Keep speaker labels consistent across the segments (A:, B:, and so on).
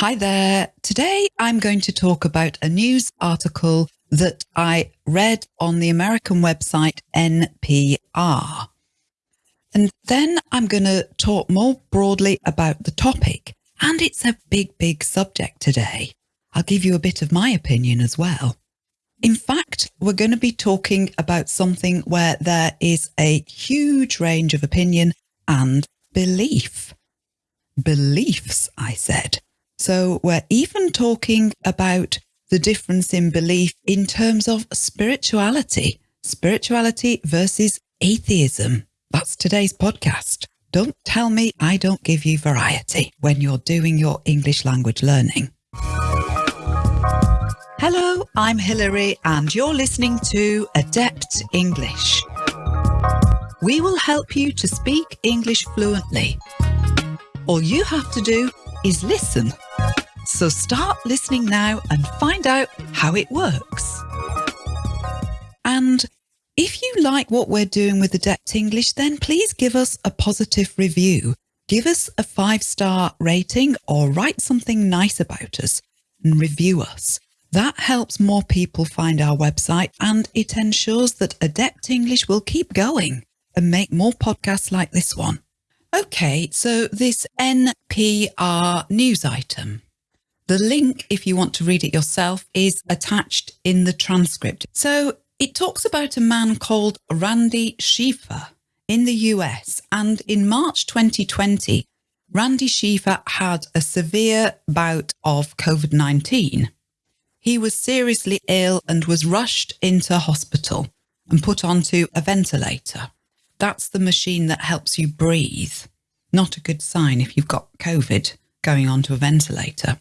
A: Hi there. Today I'm going to talk about a news article that I read on the American website NPR. And then I'm going to talk more broadly about the topic. And it's a big, big subject today. I'll give you a bit of my opinion as well. In fact, we're going to be talking about something where there is a huge range of opinion and belief. Beliefs, I said. So we're even talking about the difference in belief in terms of spirituality, spirituality versus atheism. That's today's podcast. Don't tell me I don't give you variety when you're doing your English language learning. Hello, I'm Hilary and you're listening to Adept English. We will help you to speak English fluently. All you have to do is listen so start listening now and find out how it works. And if you like what we're doing with Adept English, then please give us a positive review. Give us a five star rating or write something nice about us and review us. That helps more people find our website and it ensures that Adept English will keep going and make more podcasts like this one. Okay, so this NPR news item. The link, if you want to read it yourself, is attached in the transcript. So it talks about a man called Randy Schiefer in the US. And in March 2020, Randy Schiefer had a severe bout of COVID 19. He was seriously ill and was rushed into hospital and put onto a ventilator. That's the machine that helps you breathe. Not a good sign if you've got COVID going onto a ventilator.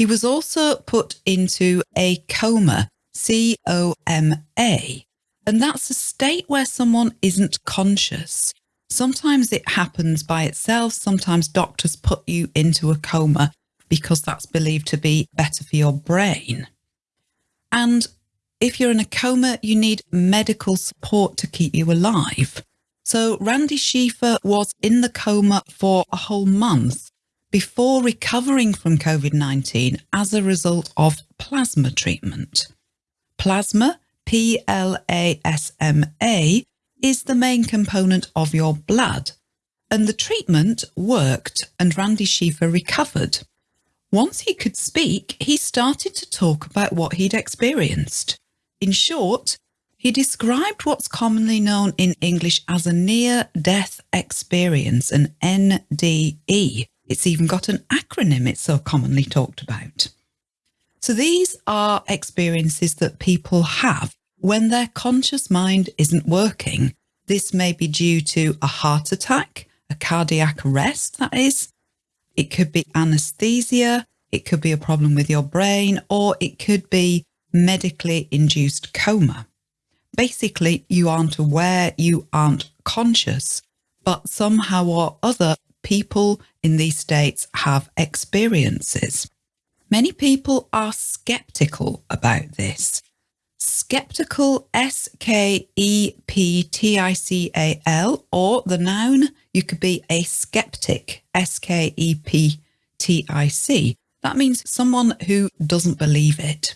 A: He was also put into a coma, C O M A, and that's a state where someone isn't conscious. Sometimes it happens by itself. Sometimes doctors put you into a coma because that's believed to be better for your brain. And if you're in a coma, you need medical support to keep you alive. So Randy Schiefer was in the coma for a whole month before recovering from COVID 19 as a result of plasma treatment. Plasma, P L A S M A, is the main component of your blood, and the treatment worked and Randy Schiefer recovered. Once he could speak, he started to talk about what he'd experienced. In short, he described what's commonly known in English as a near death experience, an NDE, it's even got an acronym it's so commonly talked about. So these are experiences that people have when their conscious mind isn't working. This may be due to a heart attack, a cardiac arrest, that is. It could be anesthesia. It could be a problem with your brain, or it could be medically induced coma. Basically, you aren't aware, you aren't conscious, but somehow or other, people in these states have experiences. Many people are skeptical about this. Skeptical, S K E P T I C A L, or the noun, you could be a skeptic, S K E P T I C. That means someone who doesn't believe it.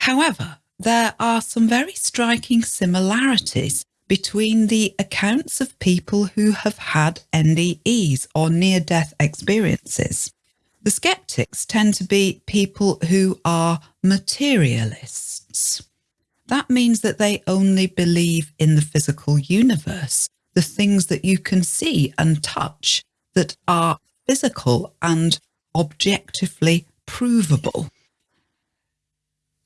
A: However, there are some very striking similarities between the accounts of people who have had NDEs or near death experiences. The skeptics tend to be people who are materialists. That means that they only believe in the physical universe, the things that you can see and touch that are physical and objectively provable.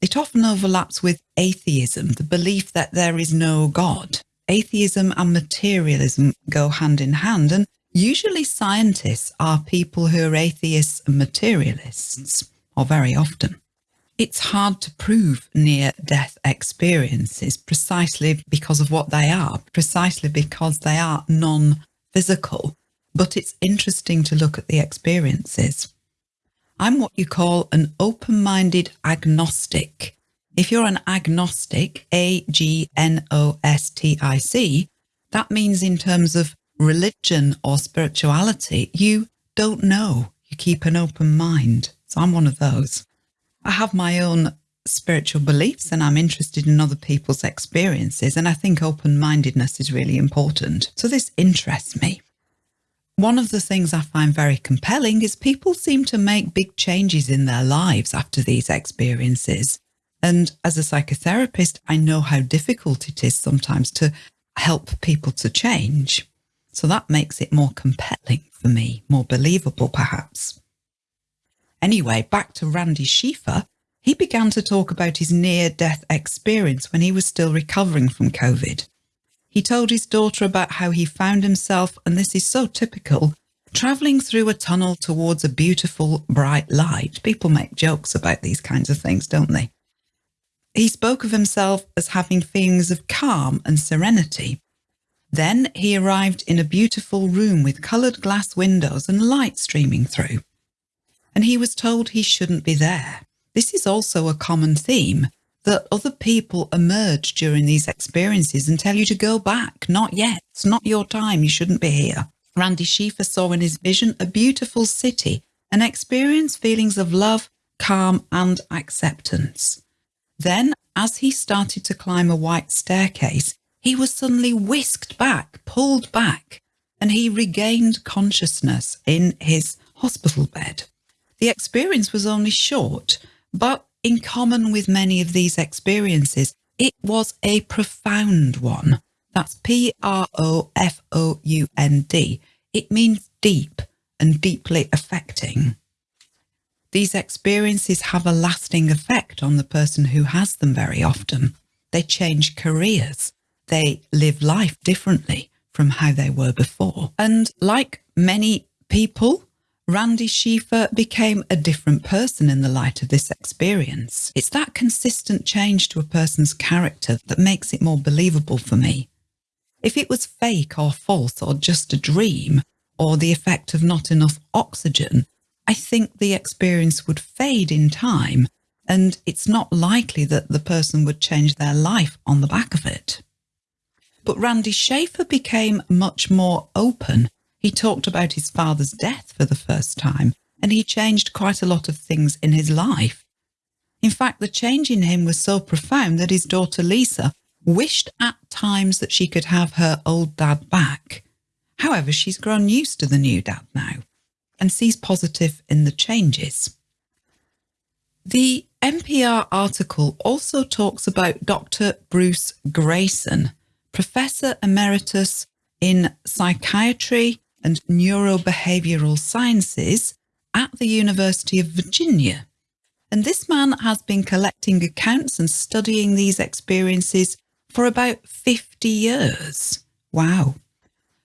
A: It often overlaps with atheism, the belief that there is no God atheism and materialism go hand in hand. And usually scientists are people who are atheists and materialists, or very often. It's hard to prove near death experiences precisely because of what they are, precisely because they are non physical. But it's interesting to look at the experiences. I'm what you call an open minded agnostic. If you're an agnostic, A G N O S T I C, that means in terms of religion or spirituality, you don't know. you keep an open mind. So I'm one of those. I have my own spiritual beliefs and I'm interested in other people's experiences. And I think open mindedness is really important. So this interests me. One of the things I find very compelling is people seem to make big changes in their lives after these experiences. And as a psychotherapist, I know how difficult it is sometimes to help people to change. So that makes it more compelling for me, more believable perhaps. Anyway, back to Randy Schiefer. He began to talk about his near death experience when he was still recovering from COVID. He told his daughter about how he found himself, and this is so typical, travelling through a tunnel towards a beautiful, bright light. People make jokes about these kinds of things, don't they? He spoke of himself as having feelings of calm and serenity. Then he arrived in a beautiful room with coloured glass windows and light streaming through. And he was told he shouldn't be there. This is also a common theme that other people emerge during these experiences and tell you to go back. Not yet. It's not your time. You shouldn't be here. Randy Schiefer saw in his vision a beautiful city and experienced feelings of love, calm and acceptance. Then, as he started to climb a white staircase, he was suddenly whisked back, pulled back, and he regained consciousness in his hospital bed. The experience was only short, but in common with many of these experiences, it was a profound one. That's P R O F O U N D. It means deep and deeply affecting. These experiences have a lasting effect on the person who has them very often. They change careers. They live life differently from how they were before. And like many people, Randy Schiefer became a different person in the light of this experience. It's that consistent change to a person's character that makes it more believable for me. If it was fake or false or just a dream or the effect of not enough oxygen, I think the experience would fade in time and it's not likely that the person would change their life on the back of it. But Randy Schiefer became much more open. He talked about his father's death for the first time and he changed quite a lot of things in his life. In fact, the change in him was so profound that his daughter Lisa wished at times that she could have her old dad back. However, she's grown used to the new dad now and sees positive in the changes. The NPR article also talks about Dr. Bruce Greyson, Professor Emeritus in Psychiatry and Neurobehavioral Sciences at the University of Virginia. And this man has been collecting accounts and studying these experiences for about 50 years. Wow.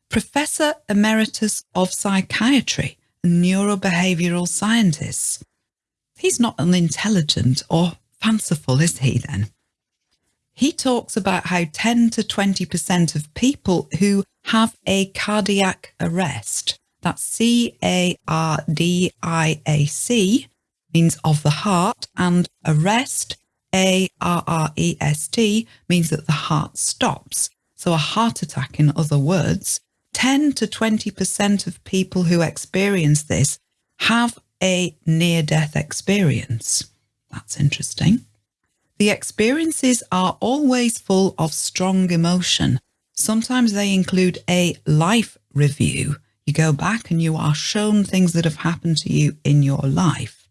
A: Professor Emeritus of Psychiatry neurobehavioral scientists. He's not unintelligent or fanciful, is he then? He talks about how 10 to 20% of people who have a cardiac arrest, that's C A R D I A C, means of the heart, and arrest, A R R E S T, means that the heart stops. So a heart attack, in other words, 10 to 20% of people who experience this have a near death experience. That's interesting. The experiences are always full of strong emotion. Sometimes they include a life review. You go back and you are shown things that have happened to you in your life.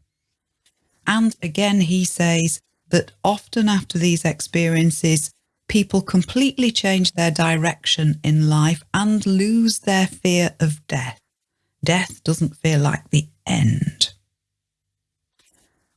A: And again, he says that often after these experiences, people completely change their direction in life and lose their fear of death. Death doesn't feel like the end.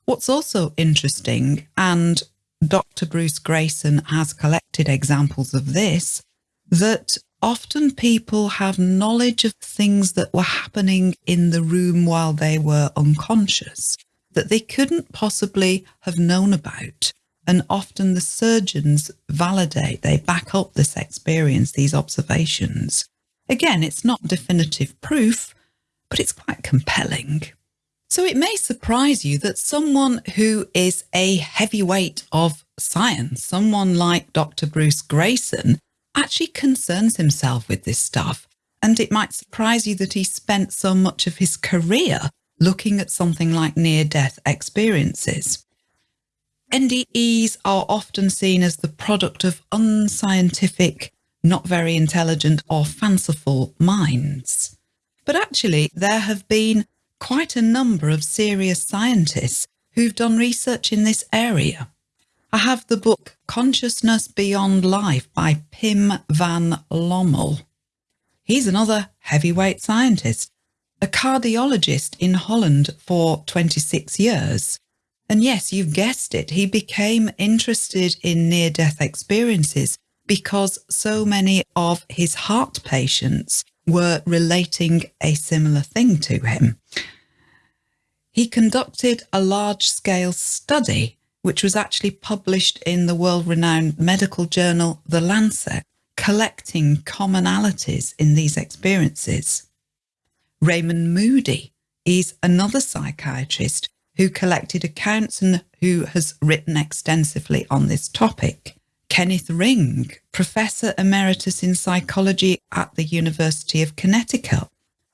A: What's also interesting, and Dr. Bruce Greyson has collected examples of this, that often people have knowledge of things that were happening in the room while they were unconscious that they couldn't possibly have known about and often the surgeons validate, they back up this experience, these observations. Again, it's not definitive proof, but it's quite compelling. So it may surprise you that someone who is a heavyweight of science, someone like Dr. Bruce Greyson, actually concerns himself with this stuff. And it might surprise you that he spent so much of his career looking at something like near death experiences. NDEs are often seen as the product of unscientific, not very intelligent or fanciful minds. But actually, there have been quite a number of serious scientists who've done research in this area. I have the book Consciousness Beyond Life by Pim van Lommel. He's another heavyweight scientist, a cardiologist in Holland for 26 years. And yes, you've guessed it, he became interested in near death experiences because so many of his heart patients were relating a similar thing to him. He conducted a large scale study, which was actually published in the world renowned medical journal, The Lancet, collecting commonalities in these experiences. Raymond Moody is another psychiatrist who collected accounts and who has written extensively on this topic. Kenneth Ring, Professor Emeritus in Psychology at the University of Connecticut,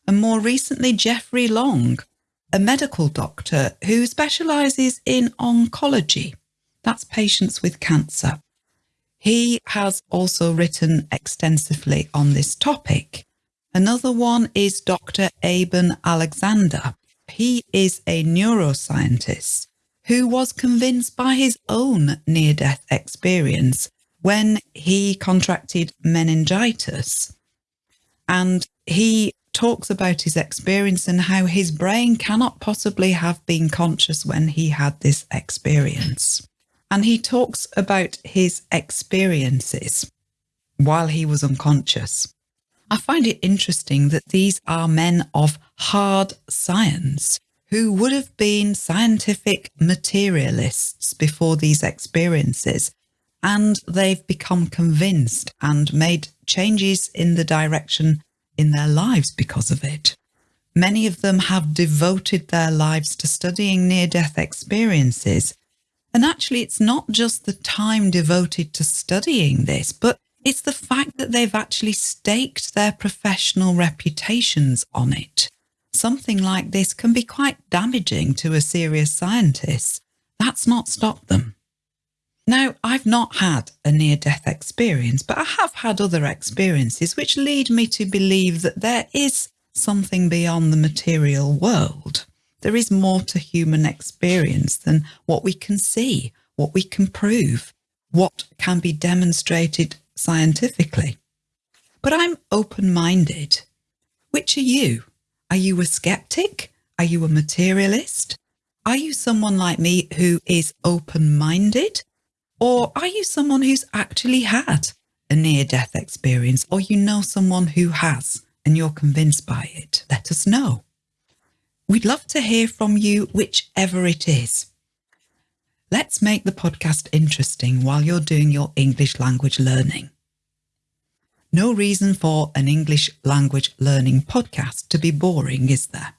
A: and more recently Jeffrey Long, a medical doctor who specialises in oncology. That's patients with cancer. He has also written extensively on this topic. Another one is Dr. Eben Alexander. He is a neuroscientist who was convinced by his own near death experience when he contracted meningitis. And he talks about his experience and how his brain cannot possibly have been conscious when he had this experience. And he talks about his experiences while he was unconscious. I find it interesting that these are men of hard science who would have been scientific materialists before these experiences. And they've become convinced and made changes in the direction in their lives because of it. Many of them have devoted their lives to studying near death experiences. And actually, it's not just the time devoted to studying this, but it's the fact that they've actually staked their professional reputations on it. Something like this can be quite damaging to a serious scientist. That's not stopped them. Now, I've not had a near death experience, but I have had other experiences which lead me to believe that there is something beyond the material world. There is more to human experience than what we can see, what we can prove, what can be demonstrated scientifically. But I'm open minded. Which are you? Are you a skeptic? Are you a materialist? Are you someone like me who is open minded? Or are you someone who's actually had a near death experience, or you know someone who has and you're convinced by it? Let us know. We'd love to hear from you, whichever it is. Let's make the podcast interesting while you're doing your English language learning. No reason for an English language learning podcast to be boring, is there?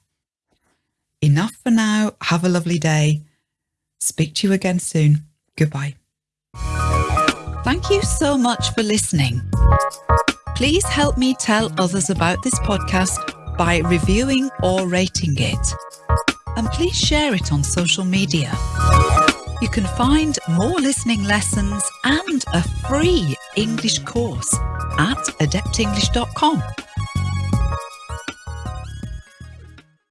A: Enough for now. Have a lovely day. Speak to you again soon. Goodbye. Thank you so much for listening. Please help me tell others about this podcast by reviewing or rating it. And please share it on social media. You can find more listening lessons and a free English course at adeptenglish.com.